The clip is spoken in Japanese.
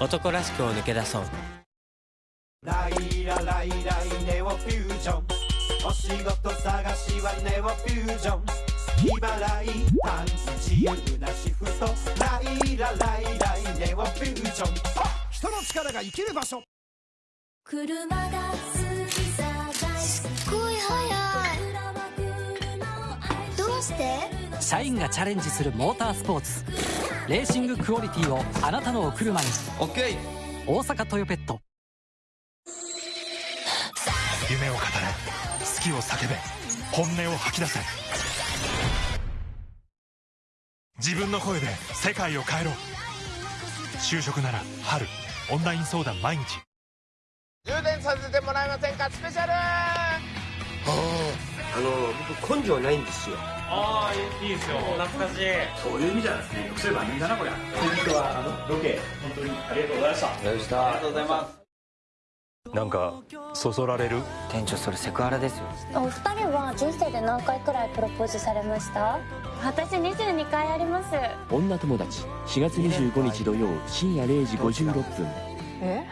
男らしくを抜け出そう。ライラライライネオフュージョン。お仕事探しはネオフュージョン。日払い短期自由なシフトライラライライネオフュージョン。人の力が生きる場所。車が好きさすっごい速い。どうして社員がチャレンジするモータースポーツレーシングクオリティをあなたのお車に。OK 大阪トヨペット。夢を語れ。好きを叫べ。本音を吐き出せ。自分の声で世界を変えろ。就職なら春オンライン相談毎日。充電させてもらえませんか？スペシャルあの僕根性ないんですよ。ああいいですよ。懐かしい。そういう意味じゃですねそういえば人だなこりゃ。本日はあのロケ本当にありがとうございました。ありがとうございましたありがとうございます。なんかそそられる？店長それセクハラですよ。お二人は人生で何回くらいプロポーズされました？私22回あります。女友達。4月25日土曜深夜0時56分。え？